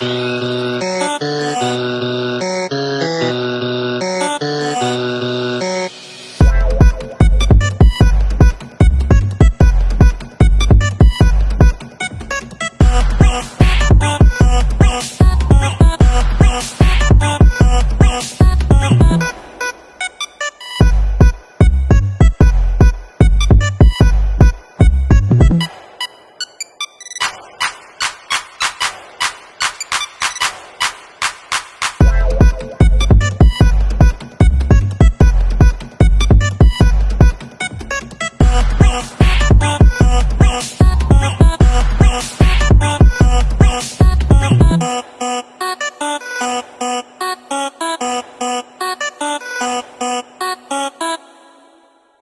Mm-hmm.